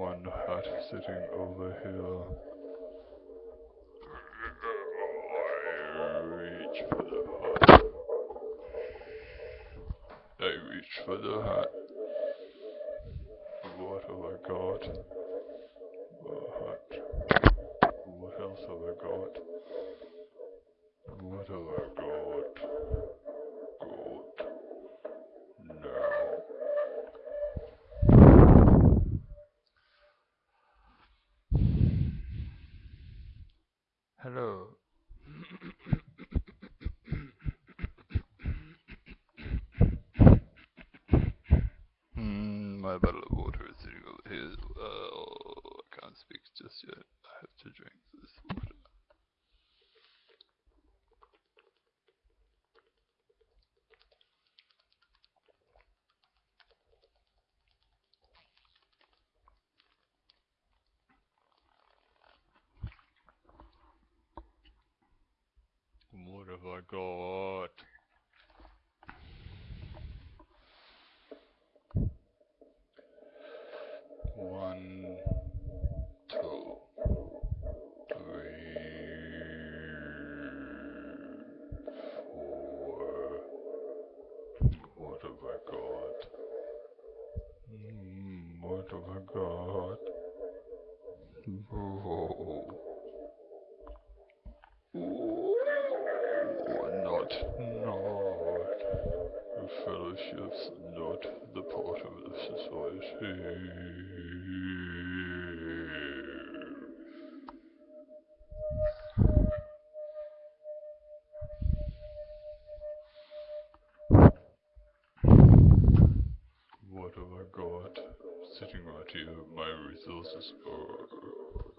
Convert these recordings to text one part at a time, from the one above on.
one hat sitting over here. I reach for the hat. I reach for the hat. What have I got? A hat. What else have I got? What have I? Got. Now. Hello. Hmm, my bottle of water is sitting over here as well. I just yet. I have to drink this water. What have I got? One, two, three, four. What have I got? Hmm, what have I got? Oh. Not, not. The fellowship's not the part of the society. What have I got? Sitting right here, my resources are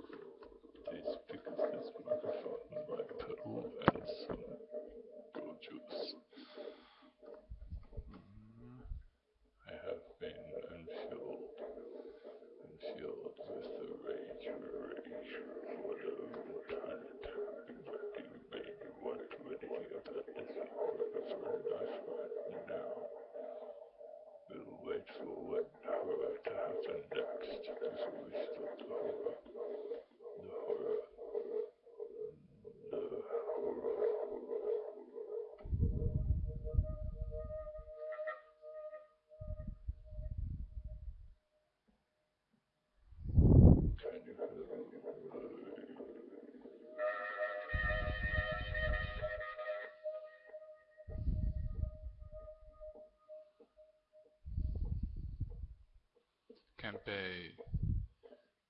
Campy.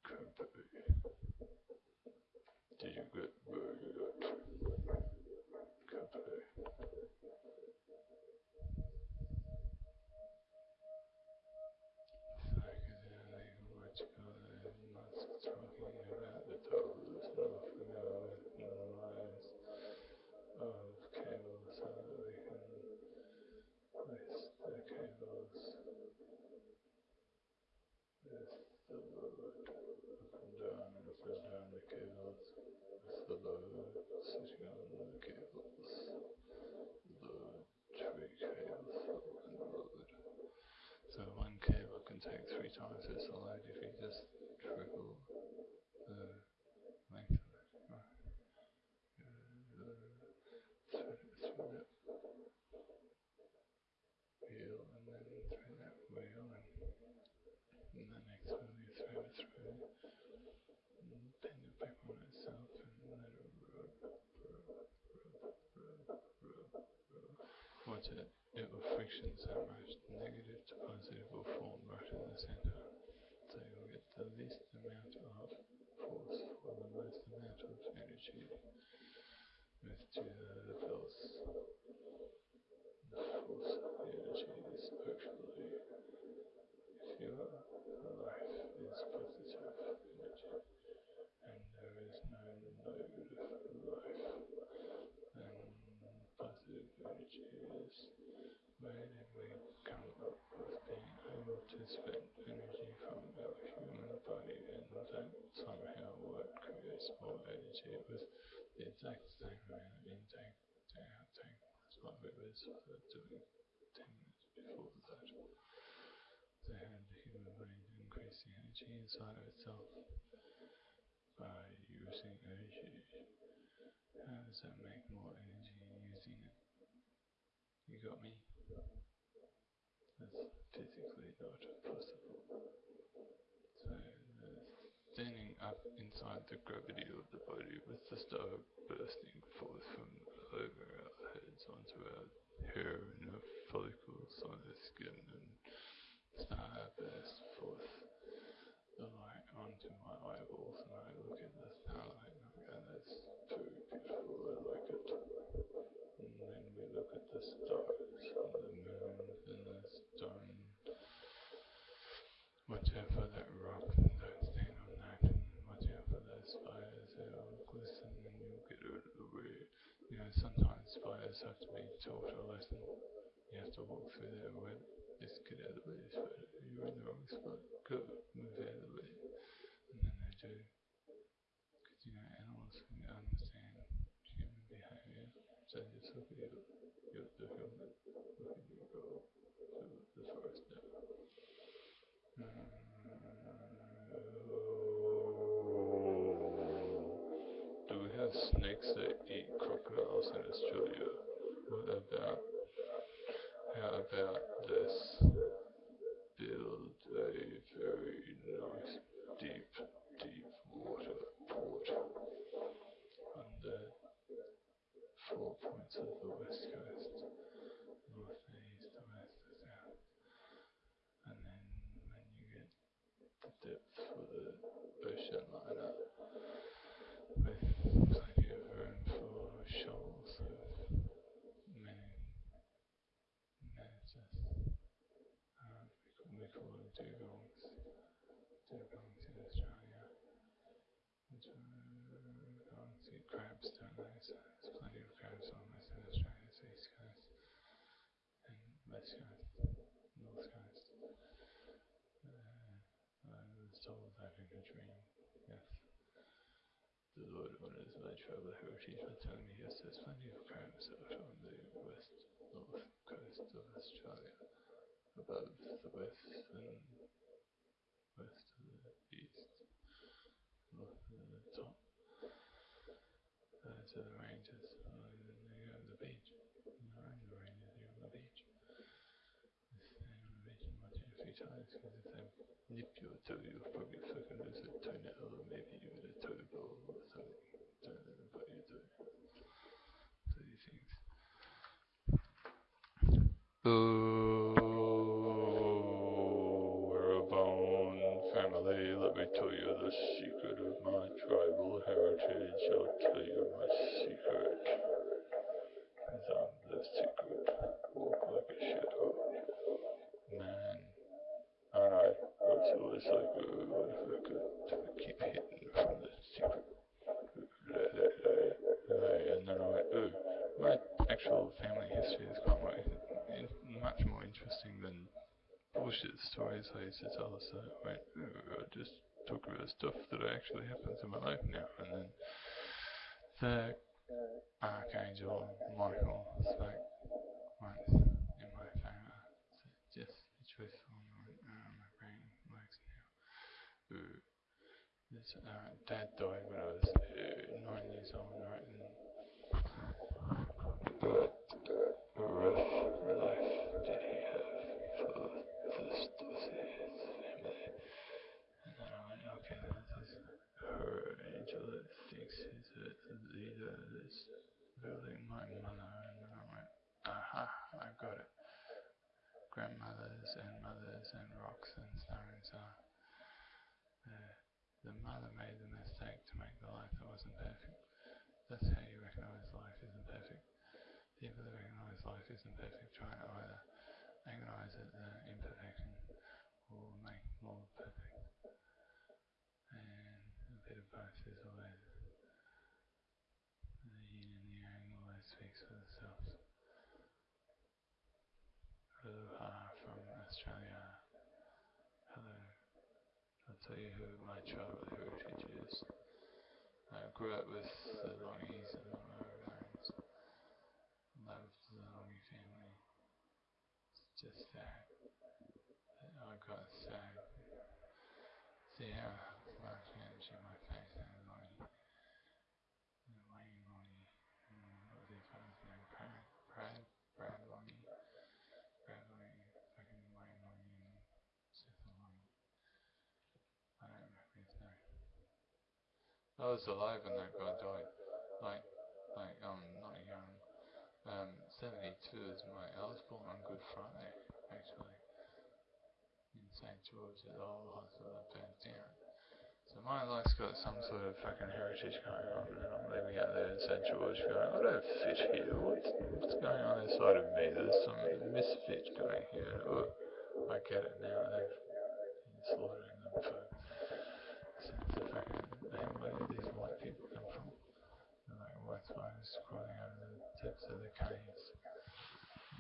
Campy. Did you get where you got? Campy. Psychedelic, what's going on? Talking about the totals of the lives of cables so that we can place the cables with the load up and down and up and down the cables with the load sitting on the cables. Load, three cables and load. So one cable can take three times its load if you just trickle the length of it. Wheel and then that wheel and, the through on itself and rub, rub, rub, rub, rub, rub. Watch it, it will friction so much negative to positive will form right in the center. So you'll get the least amount of force for the most amount of energy with to the pulse. The force of the energy is actually, if your life is positive energy and there is no load of life, then positive energy is where we come up with being able to spend energy from our human body and that somehow what energy with the exact same intake outtake. That's what we were sort of doing 10 minutes before that. The human brain increase the energy inside of itself by using energy. How does that make more energy using it? You got me? That's physically not possible. So, standing up inside the gravity of the body with the star bursting forth from over our heads onto our hair and our follicles on our skin and star burst forth the light onto my eyeballs and I look at the starlight and it's very beautiful, I like it. And then we look at the stars and the moon and the stone. Watch out for that rock and don't stand on that and watch out for those spiders, they'll glisten and you'll get out of the way. You know, sometimes have to be taught a lesson. You have to walk through their web. Just get out of the way, spider. You're in the wrong spot. Go, move out of the way. And then they do. Because, you know, animals can understand human behavior. So just look at your, your the helmet. Look at your goal. The, the forest now. Do we have snakes that eat crocodiles in Australia? About how about this? Build a very nice deep, deep water port on the four points of the west coast, north, east, west, south. And then when you get the depth for the ocean liner, with plenty of room for shoals of many, managers. Uh, call them dugongs. Dugongs in Australia. Which are dugongs eat crabs, don't they? So there's plenty of crabs on Western Australia's east coast and west coast, north coast. Uh, I was told that in a dream. Yes. The Lord honors my travel heritage by telling me yes, there's plenty of crabs out on the west north coast of Australia, above the west uh, and west to the east, north uh, to the top. Those are the ranges, and to the beach. Know, the ranges, go to the beach. On the beach and watch it a few times, because if they nip your toe, you'll probably fucking lose a toenail, or maybe even a toe ball or something. Don't let them bite your toe. These things. Oh, secret of my tribal heritage. I'll tell you my secret. Cause I'm the secret. Walk like a shadow. Man. Alright. So it's like, uh, what if I could keep hitting from the secret? And then I went, ooh, my actual family history is quite more, in, much more interesting than bullshit stories I used to tell. So I went, ooh, I just stuff that actually happens in my life now. And then the Archangel Michael spoke once in my favour. So just a I went, oh, my brain works now. Ooh. This, uh, dad died when I was uh, nine years old, right? And building my mother. And I aha, I got it. Grandmothers and mothers and rocks and stones are. The mother made the mistake to make the life that wasn't perfect. That's how you recognize life isn't perfect. People that recognize life isn't perfect try to either agonize at the imperfection or make more perfect. And a bit of both is always the yin and the yang always speaks for themselves. Aloha from Australia. Hello. I'll tell you who my tribal heritage is. I grew up with the Longies and the Maoris. Loved the Longie family. It's just that I got sad see how much energy my face has Lonnie. Wayne Lonnie. What was his first name? Brad? Brad? Brad Lonnie? Brad Lonnie. Fucking Wayne Lonnie and Seth Lonnie. I don't remember his name. I was alive when that guy died. Like, like, um, not young. Um, 72 is my, I was born on Good Friday, actually in St. George at the hospital down. So my life's got some sort of fucking heritage going on, and I'm living out there in St. George going, I don't fit here. What's, what's going on inside of me? There's some misfit going here. Oh, I get it now. They've been slaughtering them for since the fucking, where did these white people come from? They're like spiders over um, the tips of the caves.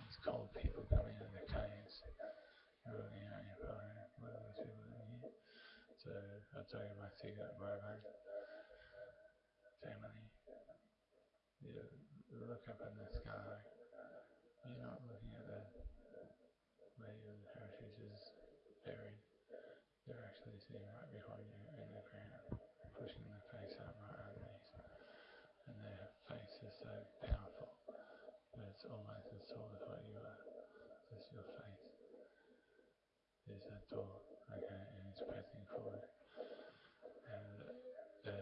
These cold people coming of the caves. Really out here, what are these people here? So I'll tell you my secret Rovan family. You look up in the sky, you're not looking at the where your heritage is buried. They're actually sitting right behind you in the ground, pushing their face out right underneath. And their face is so powerful that it's almost as tall as what you are. Just your face that okay, and it's pressing forward. And the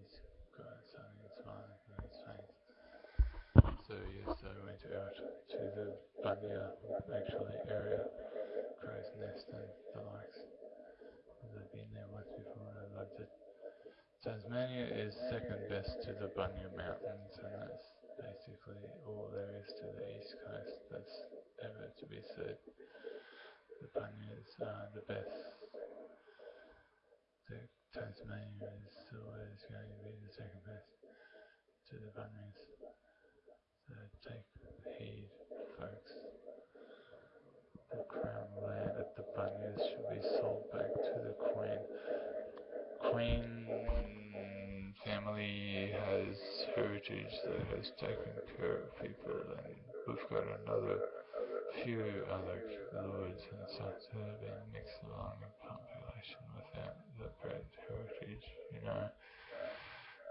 is got something smiling on his face. So yes, I went out to the Bunya actually area, crow's nest and the likes. I've been there once before and I loved it. Tasmania is second best to the Bunya Mountains and that's basically all there is to the east coast that's ever to be said the Bunyas are uh, the best. The Tasmania is always going to be the second best to the Bunyas. So take heed, folks. The crown land at the Bunyas should be sold back to the Queen. Queen family has heritage that has taken care of people and we've got another few other lords and such that have been mixed along in population without the bred heritage, you know.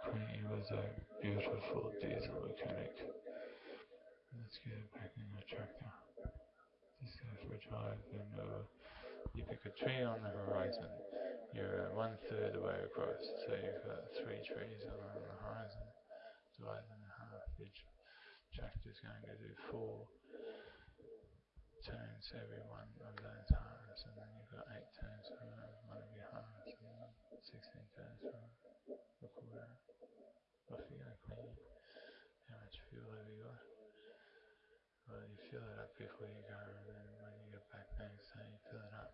Queenie was a beautiful diesel mechanic. Let's get back in the tractor. Just go for a drive uh, you pick a tree on the horizon. You're one third the way across, so you've got three trees along the horizon. Divide them in half. Each tractor's going to do four turns every one of those halves, and then you've got eight turns for one of your halves, and then 16 turns for a quarter. Go, clean. How much fuel have you got? Well, you fill it up before you go, and then when you get back day, you fill it up.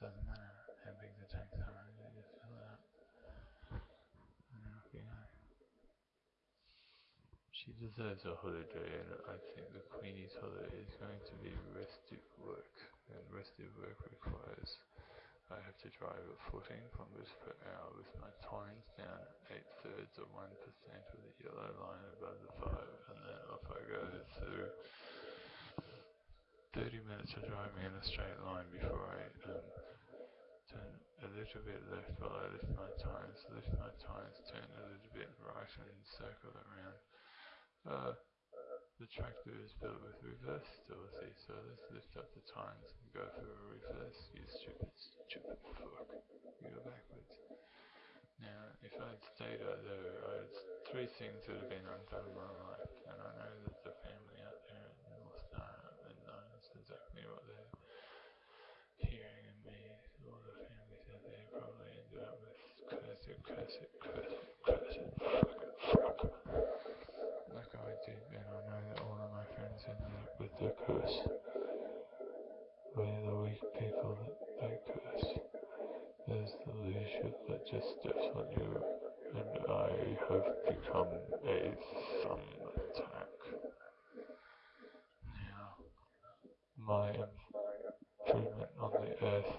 Doesn't matter how big the tanks are, you just fill it up. And then off you go. She deserves a holiday, and I think the Queenie's holiday is going to be restive work. And restive work requires I have to drive at 14 kilometers per hour with my tines down 8 thirds of 1% with the yellow line above the 5, and then off I go through 30 minutes of driving in a straight line before I um, turn a little bit left while I lift my tires, lift my tires, turn a little bit right and circle around. The tractor is built with reverse stability, so let's lift up the tines and go for a reverse, you stupid, stupid fuck. You go backwards. Now, if I'd stayed out there, I'd, three things would have been undone in my life, and I know that the family out there in North Star knows exactly what they're hearing in me. All the families out there probably ended up with curse it, the curse. We're the weak people that they curse. There's the leadership that just steps on you, and I have become a thumb attack. Now, my improvement on the earth,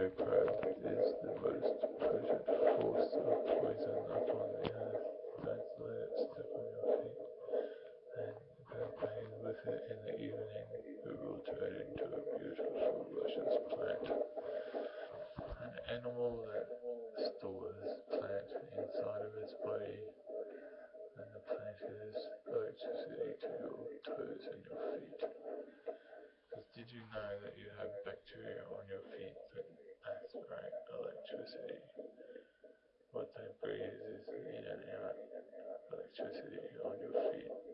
Probe is the most potent force of poison upon the earth. Don't let it on your feet. Then go bathe with it in the evening. It will turn into a beautiful luscious plant. An animal that stores plant inside of its body, and the plant is electricity to your toes and your feet. Because did you know that you have bacteria on your feet What they breathe is in and out electricity on your feet.